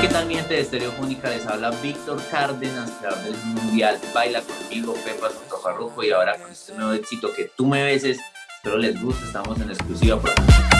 ¿Qué tal, gente de Estereofónica, les habla Víctor Cárdenas, creador del Mundial Baila Conmigo, Pepa Farruko y ahora con este nuevo éxito que tú me beses. Espero les guste, estamos en exclusiva por acá.